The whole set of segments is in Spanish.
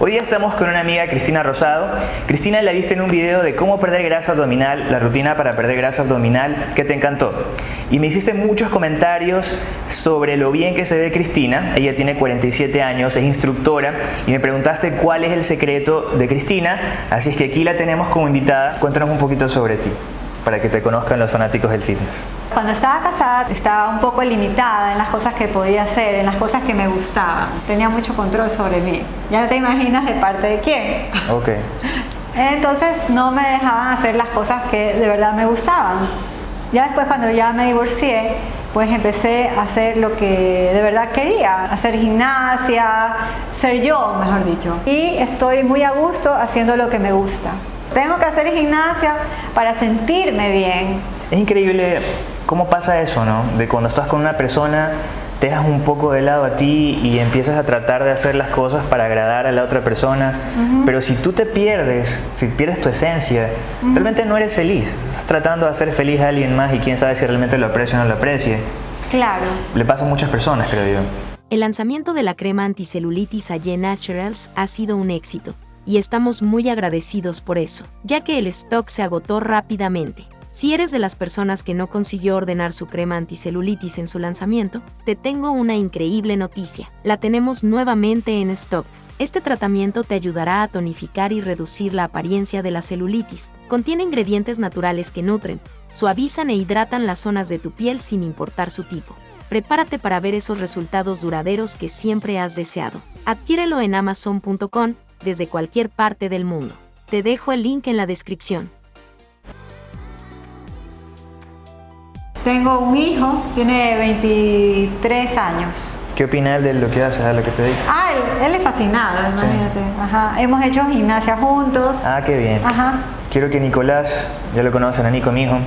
Hoy día estamos con una amiga, Cristina Rosado. Cristina la viste en un video de cómo perder grasa abdominal, la rutina para perder grasa abdominal, que te encantó. Y me hiciste muchos comentarios sobre lo bien que se ve Cristina. Ella tiene 47 años, es instructora y me preguntaste cuál es el secreto de Cristina. Así es que aquí la tenemos como invitada. Cuéntanos un poquito sobre ti para que te conozcan los fanáticos del fitness. Cuando estaba casada estaba un poco limitada en las cosas que podía hacer, en las cosas que me gustaban. Tenía mucho control sobre mí. Ya te imaginas de parte de quién. Ok. Entonces no me dejaban hacer las cosas que de verdad me gustaban. Ya después cuando ya me divorcié, pues empecé a hacer lo que de verdad quería, hacer gimnasia, ser yo, mejor dicho. Y estoy muy a gusto haciendo lo que me gusta. Tengo que hacer gimnasia para sentirme bien. Es increíble cómo pasa eso, ¿no? De cuando estás con una persona, te dejas un poco de lado a ti y empiezas a tratar de hacer las cosas para agradar a la otra persona. Pero si tú te pierdes, si pierdes tu esencia, realmente no eres feliz. Estás tratando de hacer feliz a alguien más y quién sabe si realmente lo aprecia o no lo aprecie. Claro. Le pasa a muchas personas, creo yo. El lanzamiento de la crema anticelulitis Aye Naturals ha sido un éxito y estamos muy agradecidos por eso, ya que el stock se agotó rápidamente. Si eres de las personas que no consiguió ordenar su crema anticelulitis en su lanzamiento, te tengo una increíble noticia. La tenemos nuevamente en stock. Este tratamiento te ayudará a tonificar y reducir la apariencia de la celulitis. Contiene ingredientes naturales que nutren, suavizan e hidratan las zonas de tu piel sin importar su tipo. Prepárate para ver esos resultados duraderos que siempre has deseado. Adquiérelo en amazon.com desde cualquier parte del mundo. Te dejo el link en la descripción. Tengo un hijo, tiene 23 años. ¿Qué opina él de lo que haces, a lo que te dedicas? Ah, él, él es fascinado, imagínate. Ajá. Hemos hecho gimnasia juntos. Ah, qué bien. Ajá. Quiero que Nicolás, ya lo conocen a Nico, mi hijo,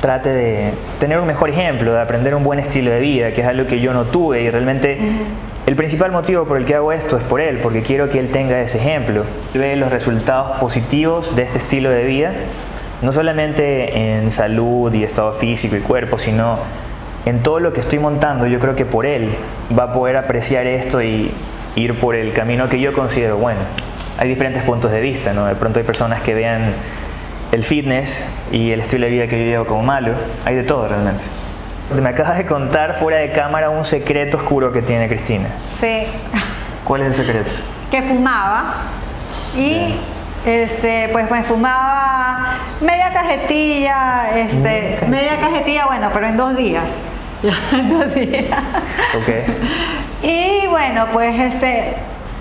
trate de tener un mejor ejemplo, de aprender un buen estilo de vida, que es algo que yo no tuve y realmente el principal motivo por el que hago esto es por él, porque quiero que él tenga ese ejemplo. Ve los resultados positivos de este estilo de vida, no solamente en salud y estado físico y cuerpo, sino en todo lo que estoy montando. Yo creo que por él va a poder apreciar esto y ir por el camino que yo considero bueno. Hay diferentes puntos de vista, ¿no? De pronto hay personas que vean el fitness y el estilo de vida que yo llevo como malo. Hay de todo realmente. Me acabas de contar fuera de cámara un secreto oscuro que tiene Cristina. Sí. ¿Cuál es el secreto? Que fumaba y este, pues me fumaba media cajetilla, este, media cajetilla, bueno, pero en dos días. En dos días. Ok. Y bueno, pues este,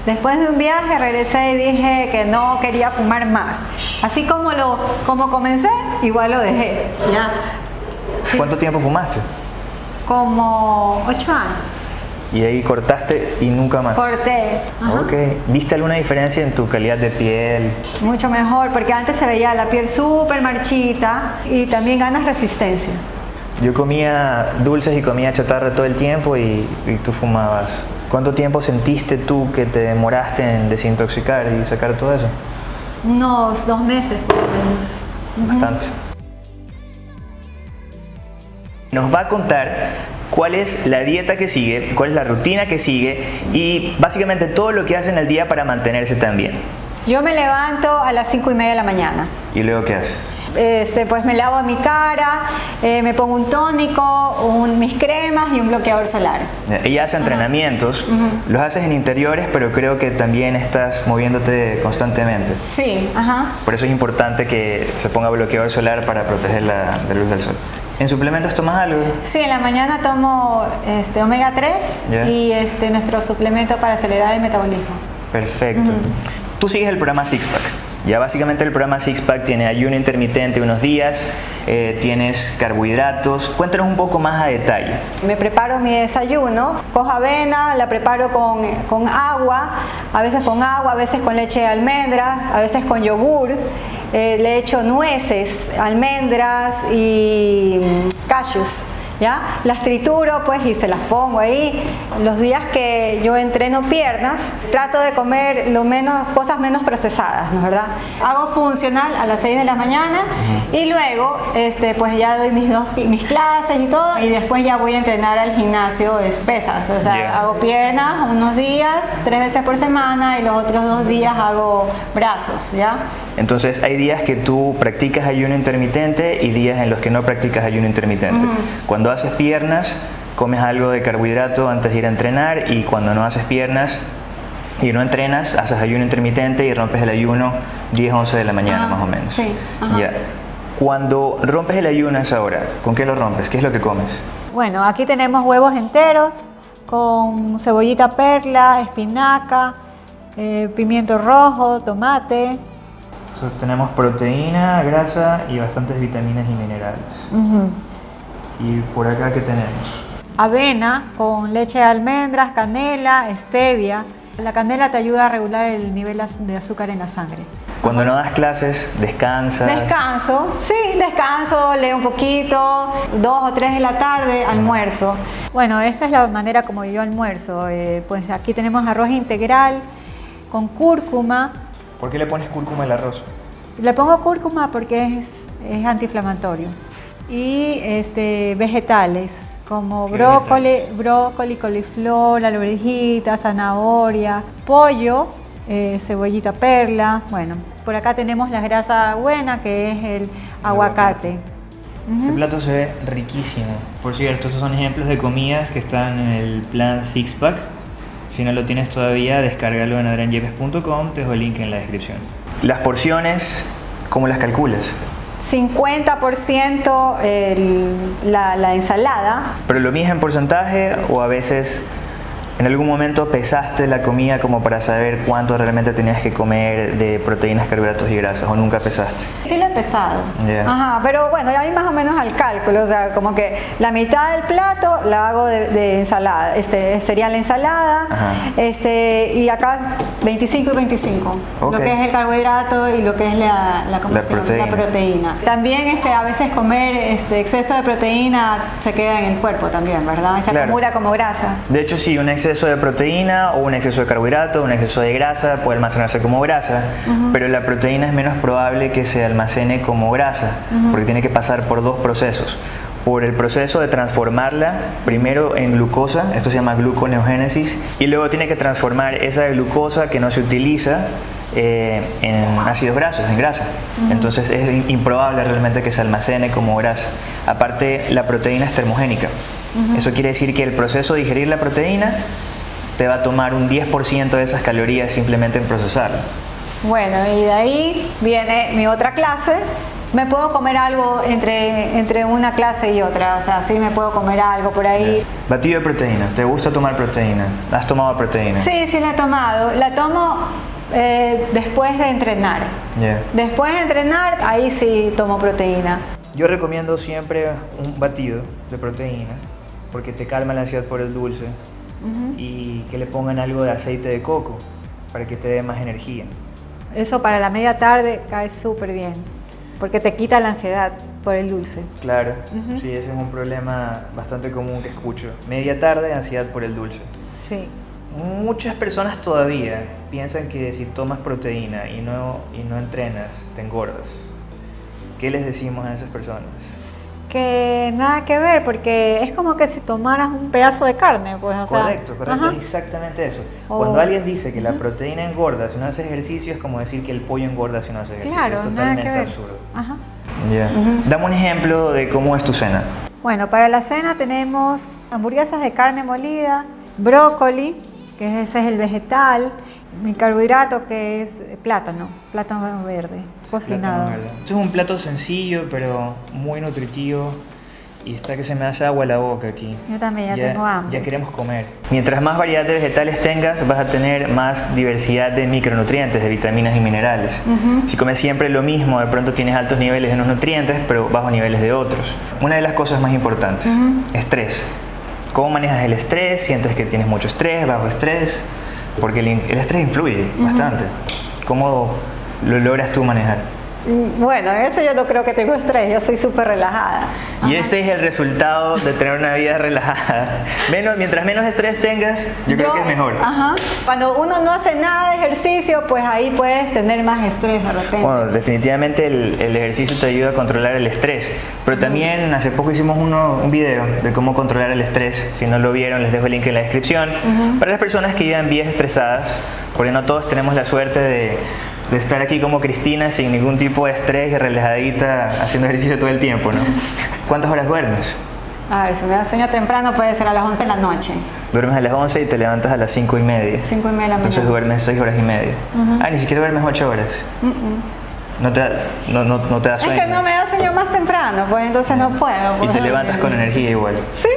después de un viaje regresé y dije que no quería fumar más. Así como lo, como comencé, igual lo dejé. Ya. ¿Cuánto tiempo fumaste? Como ocho años. Y ahí cortaste y nunca más. Corté. Ajá. Ok. ¿Viste alguna diferencia en tu calidad de piel? Mucho mejor, porque antes se veía la piel súper marchita y también ganas resistencia. Yo comía dulces y comía chatarra todo el tiempo y, y tú fumabas. ¿Cuánto tiempo sentiste tú que te demoraste en desintoxicar y sacar todo eso? Unos dos meses por lo menos. Bastante. Nos va a contar cuál es la dieta que sigue, cuál es la rutina que sigue y básicamente todo lo que hace en el día para mantenerse tan bien. Yo me levanto a las cinco y media de la mañana. ¿Y luego qué haces? Este, pues me lavo mi cara, eh, me pongo un tónico, un- mis cremas y un bloqueador solar. Ella hace entrenamientos, los haces en interiores, pero creo que también estás moviéndote constantemente. Sí, ajá. Por eso es importante que se ponga bloqueador solar para proteger la, de la luz del sol. ¿En suplementos tomas algo? Sí, en la mañana tomo este, omega 3 Ya. y este, nuestro suplemento para acelerar el metabolismo. Perfecto. Tú sigues el programa Six Pack. Ya básicamente el programa Six Pack tiene ayuno intermitente unos días, eh, tienes carbohidratos. Cuéntanos un poco más a detalle. Me preparo mi desayuno, cojo avena, la preparo con, con agua, a veces con agua, a veces con leche de almendras, a veces con yogur, eh, le echo nueces, almendras y mm, cashews. ¿Ya? Las trituro pues y se las pongo ahí. Los días que yo entreno piernas, trato de comer lo menos, cosas menos procesadas, ¿no es verdad? Hago funcional a las 6 de la mañana y luego este, pues ya doy mis, dos, mis clases y todo y después ya voy a entrenar al gimnasio es pesas, o sea, Yeah. hago piernas unos días, tres veces por semana y los otros dos días hago brazos, ¿ya? Entonces hay días que tú practicas ayuno intermitente y días en los que no practicas ayuno intermitente. Cuando haces piernas, comes algo de carbohidrato antes de ir a entrenar y cuando no haces piernas y no entrenas, haces ayuno intermitente y rompes el ayuno 10, 11 de la mañana Ah, más o menos. sí. Ya. Cuando rompes el ayuno a esa hora, ¿con qué lo rompes? ¿Qué es lo que comes? Bueno, aquí tenemos huevos enteros con cebollita perla, espinaca, eh, pimiento rojo, tomate. Entonces tenemos proteína, grasa y bastantes vitaminas y minerales. ¿Y por acá qué tenemos? Avena con leche de almendras, canela, stevia. La canela te ayuda a regular el nivel de azúcar en la sangre. Cuando no das clases, descansas. Descanso, sí, descanso, leo un poquito, dos o tres de la tarde, almuerzo. Bueno, esta es la manera como yo almuerzo. eh, pues aquí tenemos arroz integral con cúrcuma. ¿Por qué le pones cúrcuma al arroz? Le pongo cúrcuma porque es, es antiinflamatorio. Y este, vegetales como ¿Qué brócoli, brócoli, coliflor, alverjita, zanahoria, pollo, eh, cebollita perla. Bueno, por acá tenemos la grasa buena que es el aguacate. Este plato se ve riquísimo. Por cierto, estos son ejemplos de comidas que están en el plan Six Pack. Si no lo tienes todavía, descárgalo en adrianyepes.com, te dejo el link en la descripción. Las porciones, ¿cómo las calculas? 50% el- la, la ensalada, ¿Pero lo mides en porcentaje o a veces en algún momento pesaste la comida como para saber cuánto realmente tenías que comer de proteínas, carbohidratos y grasas o nunca pesaste? Sí lo he pesado. Ya. Ajá, pero bueno, ahí más o menos al cálculo, o sea, como que la mitad del plato la hago de, de ensalada, este sería la ensalada, Ajá. este y acá 25 y 25, Ok. lo que es el carbohidrato y lo que es la, la, ¿cómo La proteína. La proteína. También este, a veces comer este exceso de proteína se queda en el cuerpo también, ¿verdad? Se Claro. acumula como grasa. De hecho, sí, un exceso de proteína o un exceso de carbohidrato, un exceso de grasa puede almacenarse como grasa, pero la proteína es menos probable que se almacene como grasa, porque tiene que pasar por dos procesos. Por el proceso de transformarla primero en glucosa, esto se llama gluconeogénesis, y luego tiene que transformar esa glucosa que no se utiliza eh, en ácidos grasos, en grasa. Entonces es improbable realmente que se almacene como grasa. Aparte, la proteína es termogénica. Eso quiere decir que el proceso de digerir la proteína te va a tomar un 10% de esas calorías simplemente en procesarla. Bueno, y de ahí viene mi otra clase. Me puedo comer algo entre, entre una clase y otra, o sea, sí me puedo comer algo por ahí. Batido de proteína. ¿Te gusta tomar proteína? ¿Has tomado proteína? Sí, sí la he tomado. La tomo eh, después de entrenar. Ya. Después de entrenar, ahí sí tomo proteína. Yo recomiendo siempre un batido de proteína porque te calma la ansiedad por el dulce y que le pongan algo de aceite de coco para que te dé más energía. Eso para la media tarde cae súper bien, porque te quita la ansiedad por el dulce. Claro, sí, ese es un problema bastante común que escucho. Media tarde, ansiedad por el dulce. Sí. Muchas personas todavía piensan que si tomas proteína y no, y no entrenas, te engordas. ¿Qué les decimos a esas personas? Que nada que ver, porque es como que si tomaras un pedazo de carne, pues, o sea. correcto, correcto, ajá. es exactamente eso. O- Cuando alguien dice que la proteína engorda si no hace ejercicio, es como decir que el pollo engorda si no hace ejercicio. Claro, es nada totalmente que ver. absurdo. Ajá. Dame un ejemplo de cómo es tu cena. Bueno, para la cena tenemos hamburguesas de carne molida, brócoli, que ese es el vegetal, mi carbohidrato que es plátano, plátano verde, cocinado. Plátano verde. Es un plato sencillo, pero muy nutritivo. Y está que se me hace agua la boca aquí. Yo también ya tengo hambre. Ya queremos comer. Mientras más variedad de vegetales tengas, vas a tener más diversidad de micronutrientes, de vitaminas y minerales. Si comes siempre lo mismo, de pronto tienes altos niveles de unos nutrientes, pero bajos niveles de otros. Una de las cosas más importantes, estrés. ¿Cómo manejas el estrés? ¿Sientes que tienes mucho estrés, bajo estrés? Porque el, estrés influye bastante. ¿Cómo lo logras tú manejar? Bueno, eso yo no creo que tengo estrés, yo soy súper relajada. Y este es el resultado de tener una vida relajada. Menos, mientras menos estrés tengas, yo creo que es mejor. Ajá. Cuando uno no hace nada de ejercicio, pues ahí puedes tener más estrés de repente. Bueno, definitivamente el, el ejercicio te ayuda a controlar el estrés, pero también hace poco hicimos uno, un video de cómo controlar el estrés. Si no lo vieron, les dejo el link en la descripción. Para las personas que llevan vidas estresadas, porque no todos tenemos la suerte de, de estar aquí como Cristina sin ningún tipo de estrés y relajadita haciendo ejercicio todo el tiempo, ¿no? ¿Cuántas horas duermes? A ver, si me da sueño temprano puede ser a las 11 de la noche. Duermes a las 11 y te levantas a las 5 y media. 5 y media de la Entonces mañana. duermes 6 horas y media. Ah, ni siquiera duermes 8 horas. No te, da- no, no, no te da Es sueño. que no me da sueño más temprano, pues entonces no puedo. Y pues. te levantas con energía igual. Sí.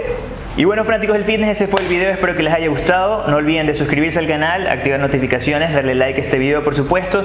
Y bueno, fanáticos del fitness, ese fue el video. Espero que les haya gustado. No olviden de suscribirse al canal, activar notificaciones, darle like a este video, por supuesto.